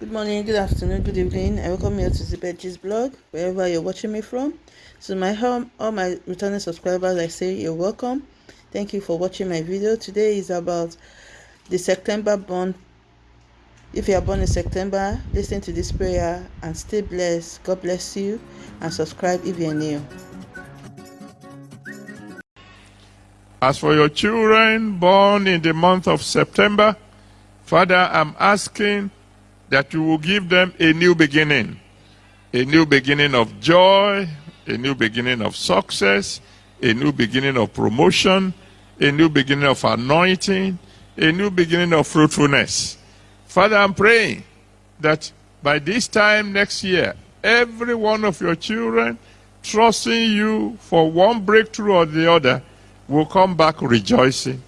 Good morning, good afternoon, good evening. I welcome you to Zibetji's blog, wherever you're watching me from. So my home, all my returning subscribers, I say you're welcome. Thank you for watching my video. Today is about the September born. If you are born in September, listen to this prayer and stay blessed. God bless you and subscribe if you're new. As for your children born in the month of September, Father, I'm asking that you will give them a new beginning. A new beginning of joy, a new beginning of success, a new beginning of promotion, a new beginning of anointing, a new beginning of fruitfulness. Father, I'm praying that by this time next year, every one of your children trusting you for one breakthrough or the other will come back rejoicing